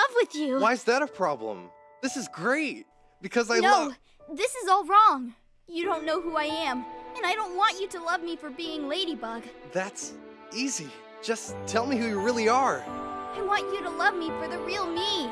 love with you. Why is that a problem? This is great. Because I no, love. this is all wrong. You don't know who I am, and I don't want you to love me for being Ladybug. That's easy. Just tell me who you really are. I want you to love me for the real me.